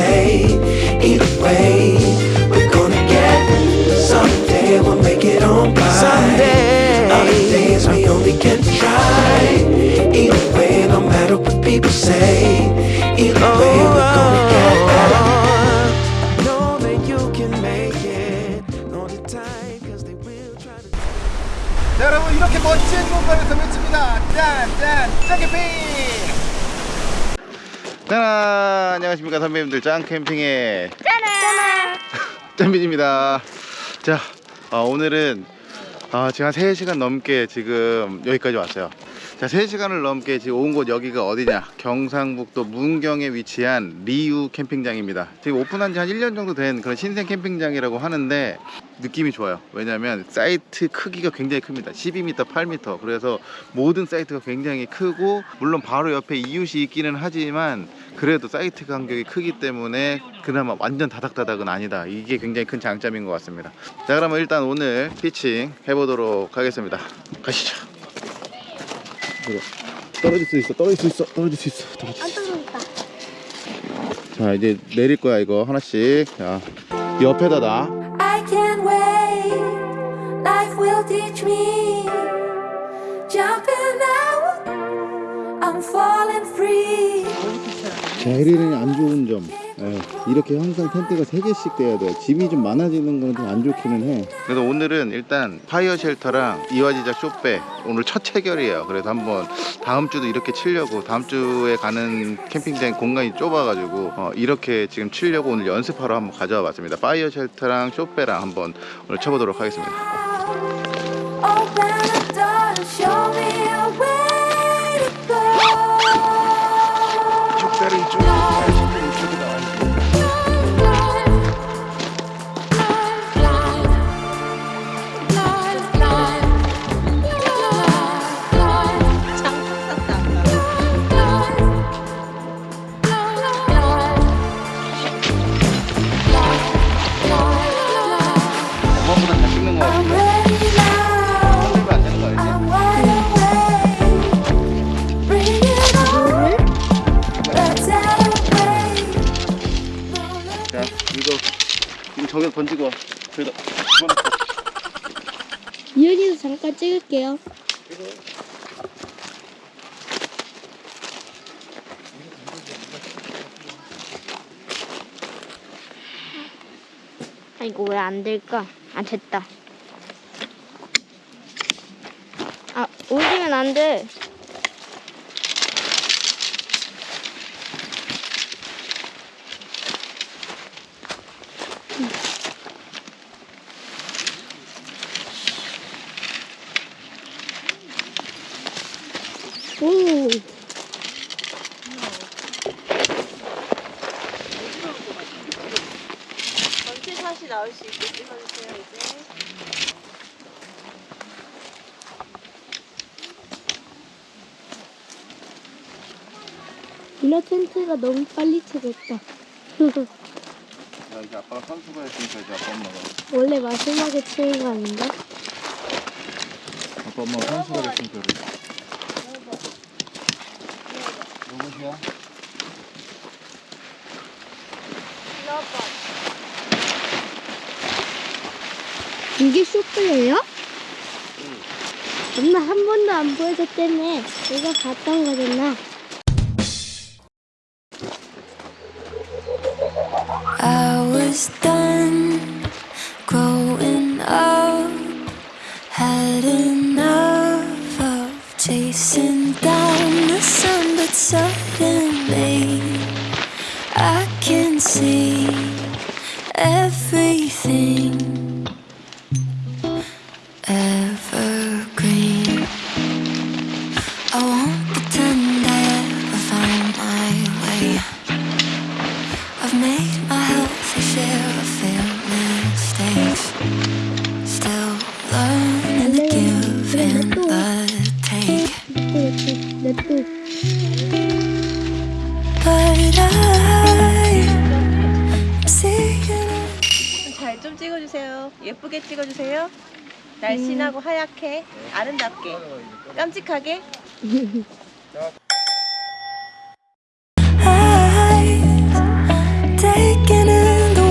people say. Either way, we're gonna get. Someday we'll make it on by. Someday. Other days we only can try. Either way, no matter what people say. Either way, we're gonna get better. Know that you can make it. Know the time, 'cause they will try to. 자, 여러분 이렇게 멋진 공간에서 외칩니다. 짠, 짠, 짱캠 핑. 자, 안녕하십니까 선배님들 짱 캠핑의 짠빈입니다. 자, 어, 오늘은 어, 지금 한 3시간 넘게 지금 여기까지 왔어요. 자, 3시간을 넘게 지금 온 곳 여기가 어디냐? 경상북도 문경에 위치한 리우 캠핑장입니다. 지금 오픈한 지 한 1년 정도 된 그런 신생 캠핑장이라고 하는데 느낌이 좋아요. 왜냐면 사이트 크기가 굉장히 큽니다. 12m, 8m. 그래서 모든 사이트가 굉장히 크고 물론 바로 옆에 이웃이 있기는 하지만 그래도 사이트 간격이 크기 때문에 그나마 완전 다닥다닥은 아니다. 이게 굉장히 큰 장점인 것 같습니다. 자, 그러면 일단 오늘 피칭 해보도록 하겠습니다. 가시죠. 떨어질 수 있어, 떨어질 수 있어, 떨어질 수 있어, 떨어질 수 있어. 자, 이제 내릴 거야 이거 하나씩. 자, 옆에다 놔. I can't wait. Life will teach me. Jumping out, I'm falling free. 자, 에리는 안 좋은 점. 예, 이렇게 항상 텐트가 3개씩 돼야 돼요. 짐이 좀 많아지는 거는 좀 안 좋기는 해. 그래서 오늘은 일단 파이어 쉘터랑 이화지작 쇼페 오늘 첫 체결이에요. 그래서 한번 다음 주도 이렇게 치려고 다음 주에 가는 캠핑장 공간이 좁아가지고 어, 이렇게 지금 치려고 오늘 연습하러 한번 가져와 봤습니다. 파이어 쉘터랑 쇼페랑 한번 오늘 쳐보도록 하겠습니다. 안 될까? 아 됐다. 아 올리면 안 돼. 오. 전체샷이 나올 수 있게 찍어주세요 이제 이너 텐트가 너무 빨리 쳐졌다. 자, 이제 아빠가 선수가 했으니까 이제 아빠 엄마가. 원래 마지막에 치는 거 아닌가? 아빠 엄마가 선수가 했으니까 그래. 누구시야? 이게 쇼플이에요? 엄마 한 번도 안 보여줬다며. 내가 봤던 거잖아.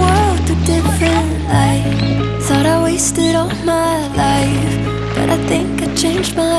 World through different light. Thought I wasted all my life, but I think I changed my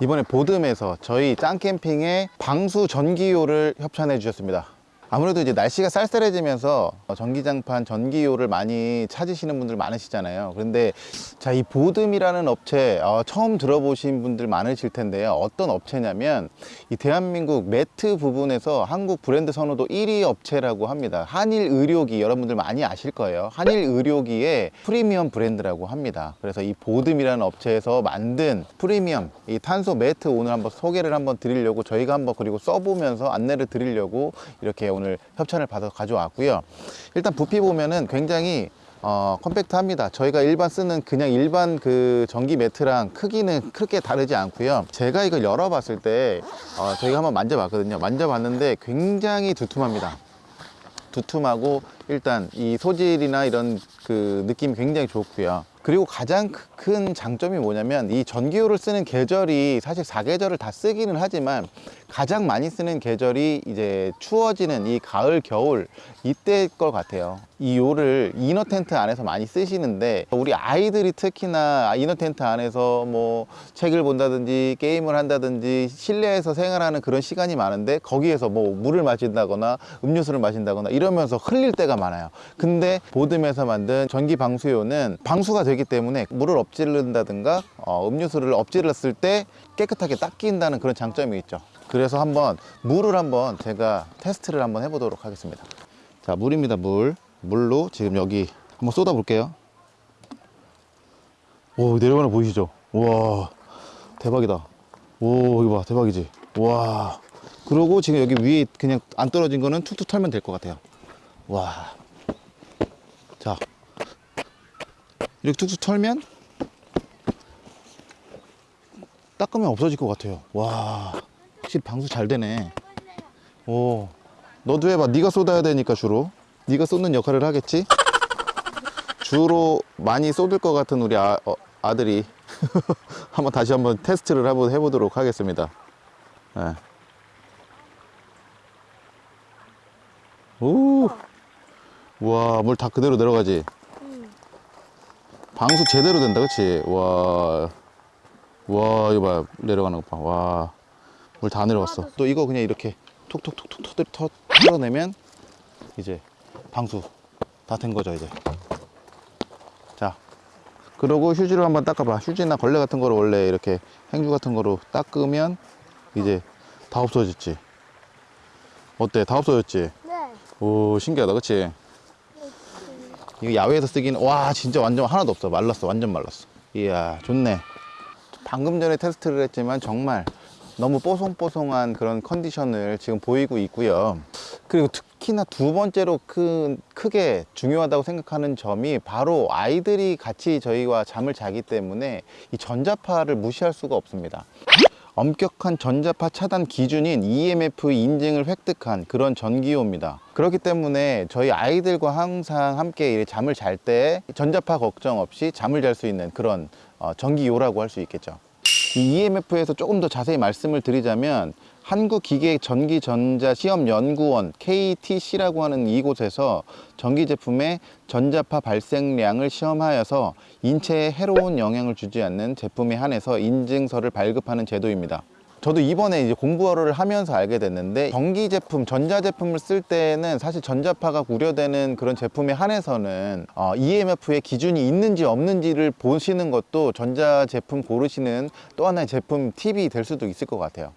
이번에 보듬에서 저희 짱캠핑에 방수 전기요를 협찬해 주셨습니다. 아무래도 이제 날씨가 쌀쌀해지면서 전기장판 전기요를 많이 찾으시는 분들 많으시잖아요. 그런데 자, 이 보듬이라는 업체 어, 처음 들어보신 분들 많으실 텐데요. 어떤 업체냐면 이 대한민국 매트 부분에서 한국 브랜드 선호도 1위 업체라고 합니다. 한일 의료기 여러분들 많이 아실 거예요. 한일 의료기의 프리미엄 브랜드라고 합니다. 그래서 이 보듬이라는 업체에서 만든 프리미엄 이 탄소 매트 오늘 한번 소개를 한번 드리려고 저희가 한번 그리고 써보면서 안내를 드리려고 이렇게 오늘 협찬을 받아 가져왔고요. 일단 부피 보면은 굉장히 어, 컴팩트합니다. 저희가 일반 쓰는 그냥 일반 그 전기 매트랑 크기는 크게 다르지 않고요. 제가 이걸 열어봤을 때 어, 저희가 한번 만져봤거든요. 만져봤는데 굉장히 두툼합니다. 두툼하고 일단 이 소질이나 이런 그 느낌이 굉장히 좋고요. 그리고 가장 크- 큰 장점이 뭐냐면 이 전기요를 쓰는 계절이 사실 사계절을다 쓰기는 하지만 가장 많이 쓰는 계절이 이제 추워지는 이 가을 겨울 이때일 것 같아요 이 요를 이너 텐트 안에서 많이 쓰시는데 우리 아이들이 특히나 이너 텐트 안에서 뭐 책을 본다든지 게임을 한다든지 실내에서 생활하는 그런 시간이 많은데 거기에서 뭐 물을 마신다거나 음료수를 마신다거나 이러면서 흘릴 때가 많아요. 근데 보듬에서 만든 전기 방수요는 방수가 되기 때문에 물을 엎질른다든가 어, 음료수를 엎질렀을 때 깨끗하게 닦인다는 그런 장점이 있죠. 그래서 한번 물을 한번 제가 테스트를 한번 해보도록 하겠습니다. 자 물입니다 물 물로 지금 여기 한번 쏟아 볼게요. 오 내려가는 거 보이시죠? 와 대박이다. 오 이거 봐 대박이지? 와. 그리고 지금 여기 위에 그냥 안 떨어진 거는 툭툭 털면 될 것 같아요. 와. 자. 이렇게 툭툭 털면 닦으면 없어질 것 같아요. 와. 확실히 방수 잘 되네. 오. 너도 해봐. 네가 쏟아야 되니까 주로 네가 쏟는 역할을 하겠지 주로 많이 쏟을 것 같은 우리 아, 어, 아들이 한번 다시 한번 테스트를 해보, 해보도록 하겠습니다 네. 오, 와, 물 다 그대로 내려가지. 방수 제대로 된다, 그치? 와, 와, 이거 봐, 내려가는 거 봐. 와, 물 다 내려갔어. 또 이거 그냥 이렇게 톡톡톡톡 털어내면 이제 방수 다 된 거죠, 이제. 자, 그러고 휴지로 한번 닦아봐. 휴지나 걸레 같은 거로 원래 이렇게 행주 같은 거로 닦으면 이제 다 없어졌지. 어때? 다 없어졌지? 네. 오 신기하다 그치? 이거 야외에서 쓰기는 와 진짜 완전 하나도 없어 말랐어 완전 말랐어 이야 좋네 방금 전에 테스트를 했지만 정말 너무 뽀송뽀송한 그런 컨디션을 지금 보이고 있고요 그리고 특히나 두 번째로 큰, 크게 중요하다고 생각하는 점이 바로 아이들이 같이 저희와 잠을 자기 때문에 이 전자파를 무시할 수가 없습니다 엄격한 전자파 차단 기준인 EMF 인증을 획득한 그런 전기요입니다. 그렇기 때문에 저희 아이들과 항상 함께 잠을 잘 때 전자파 걱정 없이 잠을 잘 수 있는 그런 어, 전기요라고 할 수 있겠죠. 이 EMF에서 조금 더 자세히 말씀을 드리자면 한국기계전기전자시험연구원 KTC라고 하는 이곳에서 전기 제품의 전자파 발생량을 시험하여서 인체에 해로운 영향을 주지 않는 제품에 한해서 인증서를 발급하는 제도입니다. 저도 이번에 이제 공부를 하면서 알게 됐는데 전기 제품, 전자 제품을 쓸 때는 사실 전자파가 우려되는 그런 제품에 한해서는 어, EMF의 기준이 있는지 없는지를 보시는 것도 전자 제품 고르시는 또 하나의 제품 팁이 될 수도 있을 것 같아요.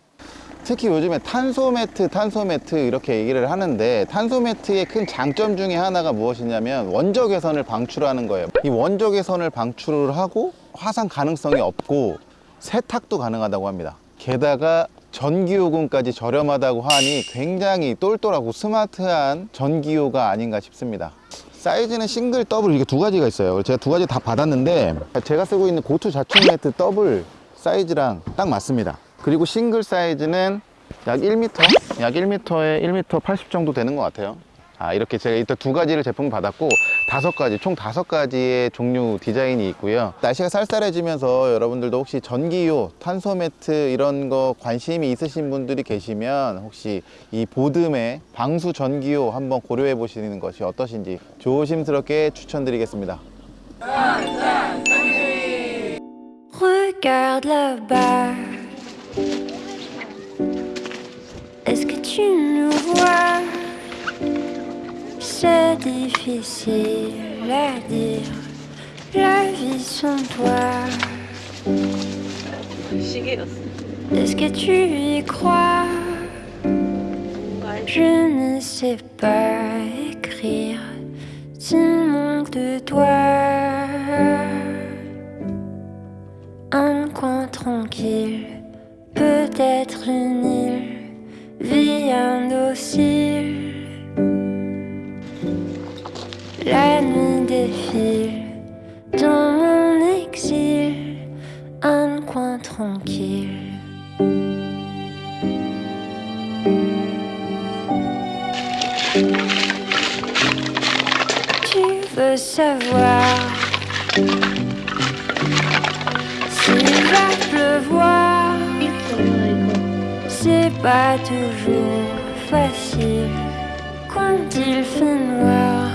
특히 요즘에 탄소 매트, 탄소 매트 이렇게 얘기를 하는데 탄소 매트의 큰 장점 중에 하나가 무엇이냐면 원적 외선을 방출하는 거예요. 이 원적 외선을 방출을 하고 화상 가능성이 없고 세탁도 가능하다고 합니다. 게다가 전기요금까지 저렴하다고 하니 굉장히 똘똘하고 스마트한 전기요가 아닌가 싶습니다. 사이즈는 싱글, 더블 이게 두 가지가 있어요. 제가 두 가지 다 받았는데 제가 쓰고 있는 고투 자충 매트 더블 사이즈랑 딱 맞습니다. 그리고 싱글 사이즈는 약 1m? 약 1m에 1m 80 정도 되는 것 같아요. 아, 이렇게 제가 일단 두 가지를 제품 받았고 다섯 가지, 총 다섯 가지의 종류 디자인이 있고요. 날씨가 쌀쌀해지면서 여러분들도 혹시 전기요, 탄소 매트 이런 거 관심이 있으신 분들이 계시면 혹시 이 보듬의 방수 전기요 한번 고려해 보시는 것이 어떠신지 조심스럽게 추천드리겠습니다. Est-ce que tu nous vois? C'est difficile à dire. La vie sans toi. Est-ce que tu y crois? Je ne sais pas écrire. Si manque de toi. Un coin tranquille. Peut-être une dans mon exil, un coin tranquille. Tu veux savoir s'il va pleuvoir? C'est pas toujours facile quand il fait noir.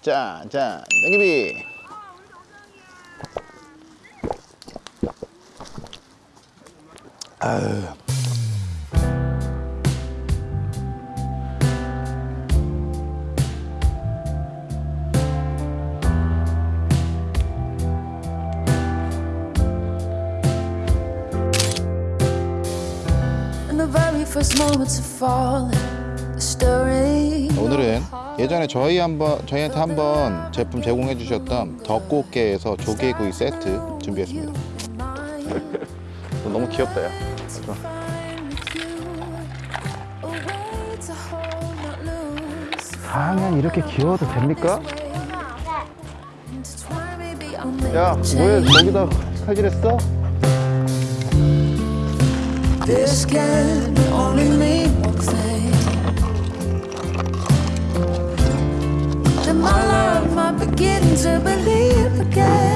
한잔하시죠. 짠, 짠, 땡기비. 아유. In the very first moments of falling, 예전에 저희 한번 저희한테 한번 제품 제공해 주셨던 덕꽃게에서 조개구이 세트 준비했습니다. 너무 귀엽다 야. 그죠? 하면 이렇게 귀여워도 됩니까? 야, 뭐야 저기다 칼질했어? This can only mean one thing. My love might begin to believe again.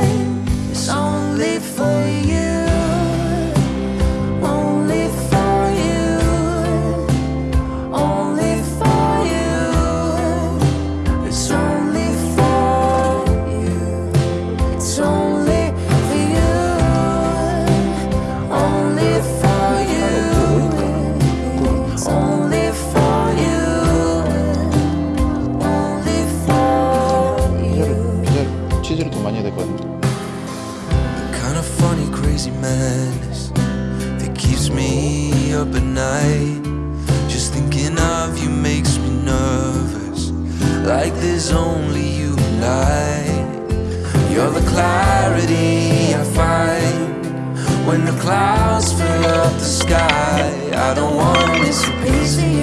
Sky. I don't want to miss a piece of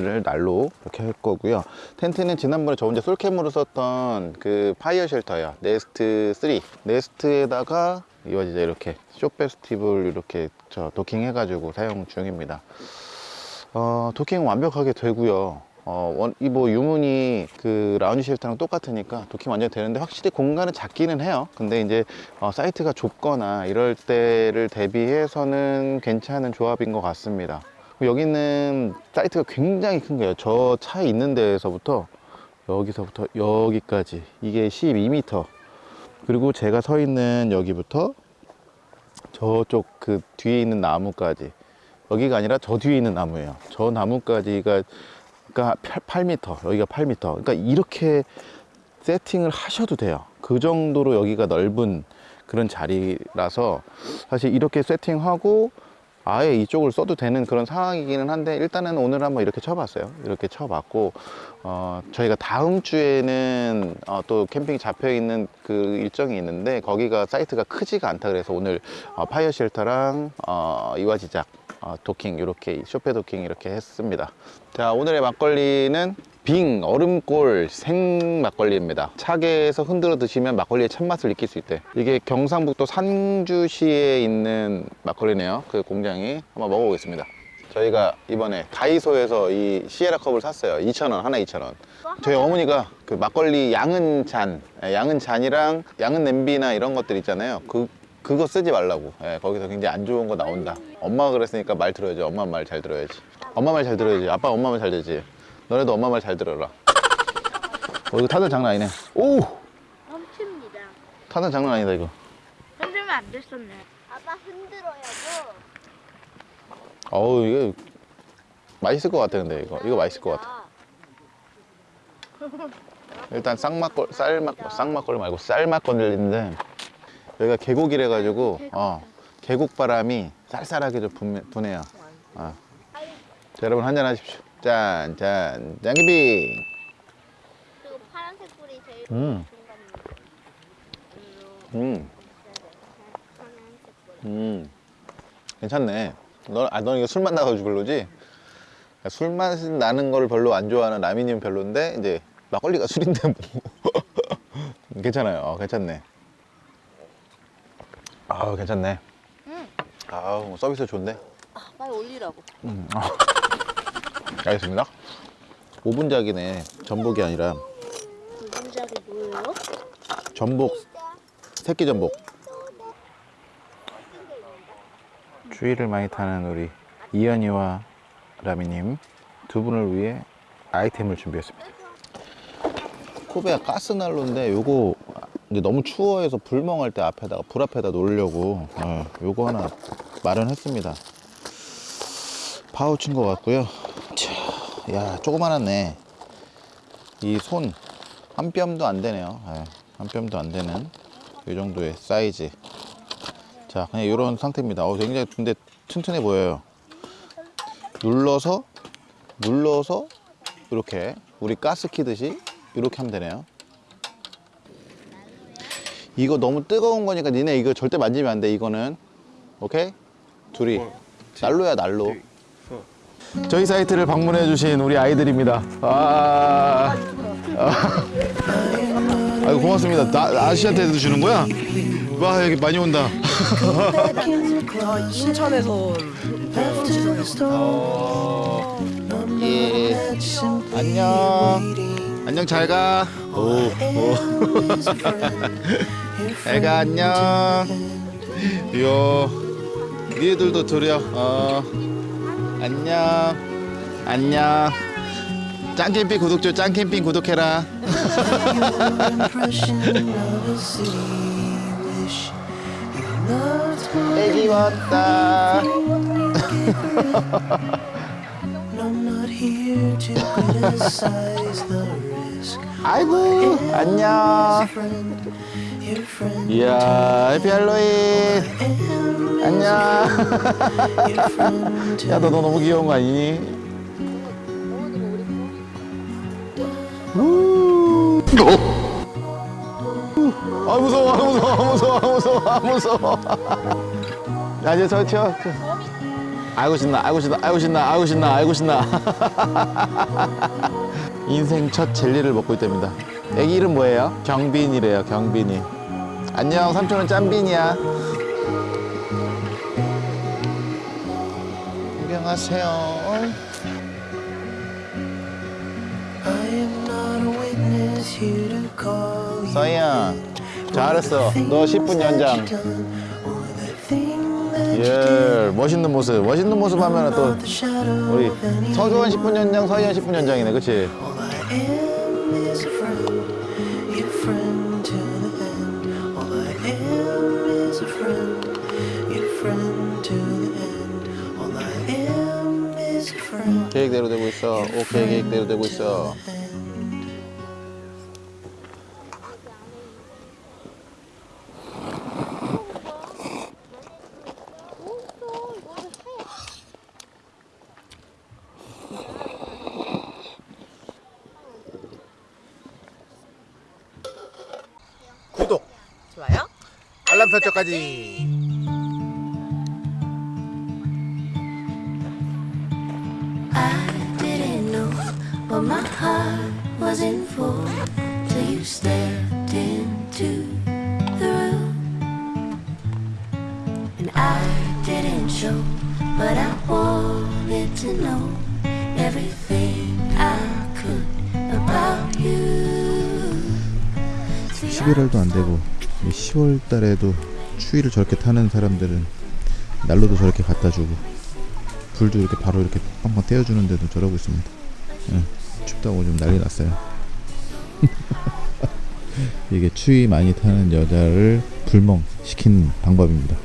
오늘은 날로 이렇게 할 거고요. 텐트는 지난번에 저 혼자 솔캠으로 썼던 그 파이어 쉘터예요. 네스트 3. 네스트에다가 이거 이제 이렇게 쇼 페스티벌 이렇게 저 도킹 해가지고 사용 중입니다. 어, 도킹 완벽하게 되고요. 어, 원, 이 뭐 유문이 그 라운지 쉘터랑 똑같으니까 도킹 완전 되는데 확실히 공간은 작기는 해요. 근데 이제 어, 사이트가 좁거나 이럴 때를 대비해서는 괜찮은 조합인 것 같습니다. 여기는 사이트가 굉장히 큰 거예요. 저 차에 있는 데에서부터 여기서부터 여기까지 이게 12m. 그리고 제가 서 있는 여기부터 저쪽 그 뒤에 있는 나무까지 여기가 아니라 저 뒤에 있는 나무예요. 저 나무까지가 그러니까 8, m 여기가 8m. 그러니까 이렇게 세팅을 하셔도 돼요. 그 정도로 여기가 넓은 그런 자리라서 사실 이렇게 세팅하고 아예 이쪽을 써도 되는 그런 상황이기는 한데 일단은 오늘 한번 이렇게 쳐봤어요. 이렇게 쳐봤고 어, 저희가 다음 주에는 어, 또 캠핑이 잡혀 있는 그 일정이 있는데 거기가 사이트가 크지가 않다 그래서 오늘 어, 파이어 쉘터랑 어, 이화지작 어, 도킹 이렇게 쇼페 도킹 이렇게 했습니다. 자 오늘의 막걸리는 빙 얼음골 생 막걸리입니다. 차게 해서 흔들어 드시면 막걸리의 참맛을 느낄 수 있대. 이게 경상북도 상주시에 있는 막걸리네요. 그 공장이 한번 먹어보겠습니다. 저희가 이번에 다이소에서 이 시에라 컵을 샀어요. 2,000원, 하나 2,000원. 저희 어머니가 그 막걸리 양은 잔, 예, 양은 잔이랑 양은 냄비나 이런 것들 있잖아요. 그, 그거 쓰지 말라고. 예, 거기서 굉장히 안 좋은 거 나온다. 엄마가 그랬으니까 말 들어야지. 엄마 말 잘 들어야지. 엄마 말 잘 들어야지. 아빠 엄마 말 잘 되지. 너네도 엄마 말 잘 들어라. 어, 이거 타는 장난 아니네. 오! 멈춥니다. 타는 장난 아니다, 이거. 흔들면 안 됐었네. 아빠 흔들어야죠. 어우, 이게 맛있을 것 같아, 근데 이거. 이거 맛있을 것 같아. 일단 쌍막걸, 쌀막, 쌍막걸 말고 쌀막걸리인데 여기가 계곡이래 가지고 어, 계곡 바람이 쌀쌀하게 좀 분, 분해요. 어. 자, 여러분 한잔 하십시오. 짠, 짠, 짱기비. 그리고 파란색 불이 제일 음. 음. 음. 괜찮네. 너, 아, 너 이거 술맛 나가지고 별로지? 술 맛 나는 걸 별로 안 좋아하는 라미님 별로인데, 이제 막걸리가 술인데 뭐. 괜찮아요. 어, 괜찮네. 아우, 괜찮네. 아우, 서비스 좋은데? 빨리 올리라고. 알겠습니다. 5분작이네. 전복이 아니라 분작이 뭐예요? 전복. 새끼 전복. 추위를 많이 타는 우리 이현이와 라미님 두 분을 위해 아이템을 준비했습니다. 코베아 가스난로인데 요거 이제 너무 추워해서 불멍할 때 앞에다가 불 앞에다 놓으려고 어, 요거 하나 마련했습니다. 파우치인 것 같고요. 자, 야 조그만하네. 이 손 한 뼘도 안 되네요. 예, 한 뼘도 안 되는 이 정도의 사이즈. 자, 그냥 이런 상태입니다. 어, 굉장히 근데 튼튼해 보여요. 눌러서 눌러서 이렇게 우리 가스 키듯이 이렇게 하면 되네요. 이거 너무 뜨거운 거니까 니네 이거 절대 만지면 안 돼. 이거는 오케이? 둘이 난로야 난로. 저희 사이트를 방문해 주신 우리 아이들입니다. 아, 아, 고맙습니다. 나 아저씨한테도 주는 거야? 와 여기 많이 온다. 인천에서 예. 안녕. 안녕 잘 가. 오. 오. 잘가 안녕. 요. 니들도 들여. 어. 안녕. 안녕. 짱캠핑 구독 줘. 짱캠핑 구독해라. 애기 왔다. 아이고 안녕 이야 할로윈 안녕 야너 너 너무 귀여운 거 아니니? 우. 아 무서워 아 무서워 아 무서워 아 무서워 아 무서워 야 이제 저 튀어. 아이고 신나 아이고 신나 아이고 신나 아이고 신나 아이고 신나 인생 첫 젤리를 먹고 있답니다 애기 이름 뭐예요? 경빈이래요 경빈이 안녕 삼촌은 짬빈이야. 안녕하세요. 서희야 잘했어. 너 10분 연장. 예 멋있는 모습. 멋있는 모습 하면 또 우리 서주원 10분 연장 서희연 10분 연장이네 그치? 계획대로 되고 있어. 오케이 계획대로 되고 있어. 구독 좋아요? 알람 설정까지 was in for till you stepped into the room. And I didn't show, but I wanted to know everything I could about you. 11월도 안 되고 10월 달에도 추위를 저렇게 타는 사람들은 난로도 저렇게 갖다 주고 불도 이렇게 바로 이렇게 빵빵 떼어주는데도 저러고 있습니다. 예, 춥다고 좀 난리 났어요. 이게 추위 많이 타는 여자를 불멍 시키는 방법입니다.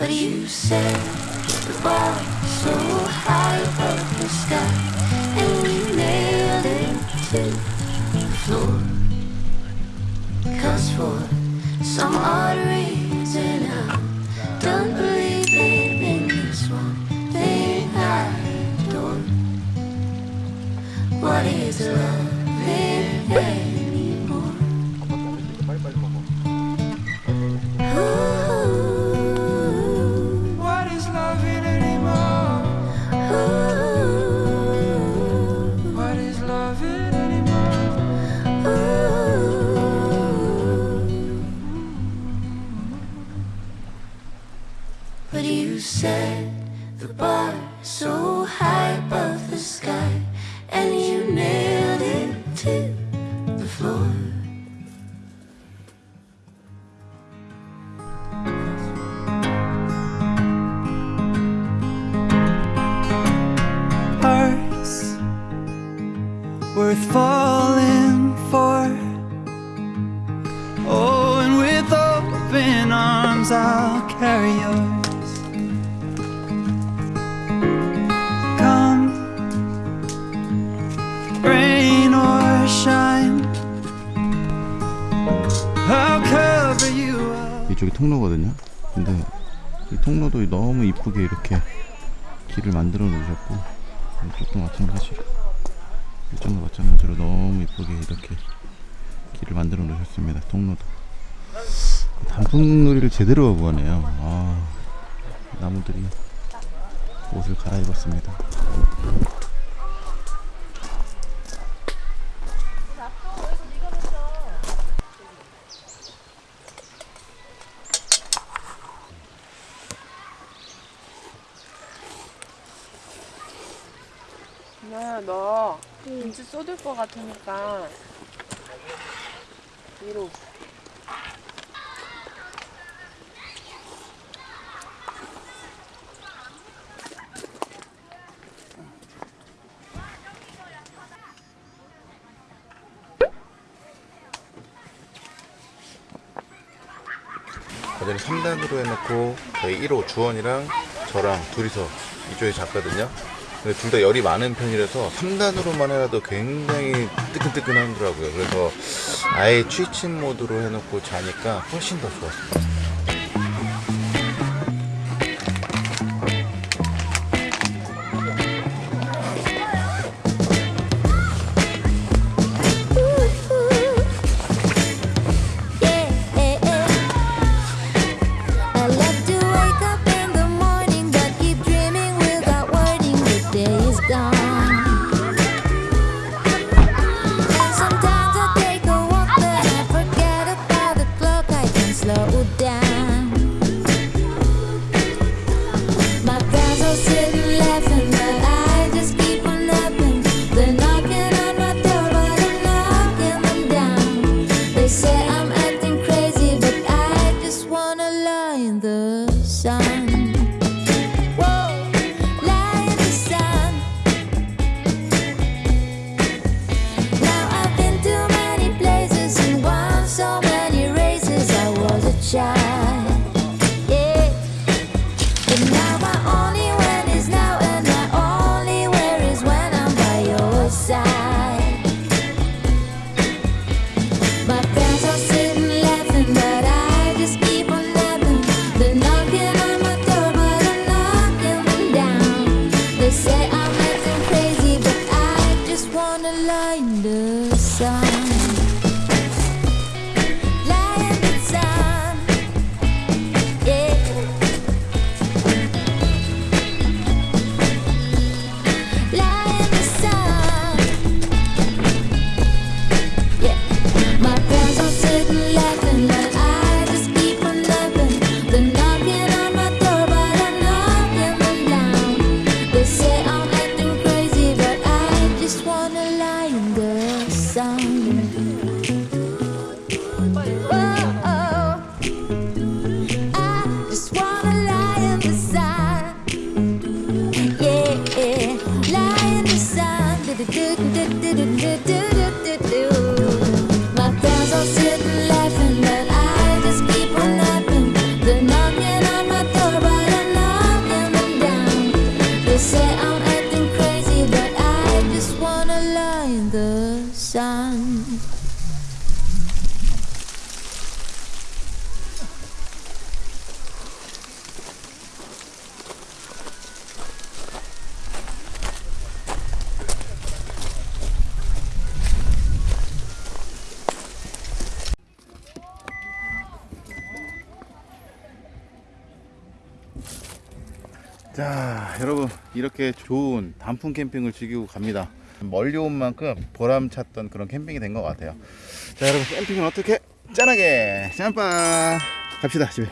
But you said the bar so high above the sky, and we nailed it to the floor. Cause for some odd reason 통로거든요. 근데 이 통로도 너무 이쁘게 이렇게 길을 만들어 놓으셨고 이쪽도 마찬가지로 이쪽도 마찬가지로 너무 이쁘게 이렇게 길을 만들어 놓으셨습니다. 통로도 단풍놀이를 제대로 하고 가네요. 아, 나무들이 옷을 갈아입었습니다. 누나야 너 김치 쏟을 것 같으니까 위로 어제는 3단으로 해놓고 저희 1호 주원이랑 저랑 둘이서 이쪽에 잤거든요. 근데 둘 다 열이 많은 편이라서 3단으로만 해도 굉장히 뜨끈뜨끈하더라고요. 그래서 아예 취침 모드로 해놓고 자니까 훨씬 더. I 이렇게 좋은 단풍 캠핑을 즐기고 갑니다. 멀리 온 만큼 보람찼던 그런 캠핑이 된 것 같아요. 자 여러분 캠핑은 어떻게? 짠하게! 짬빠 갑시다 집에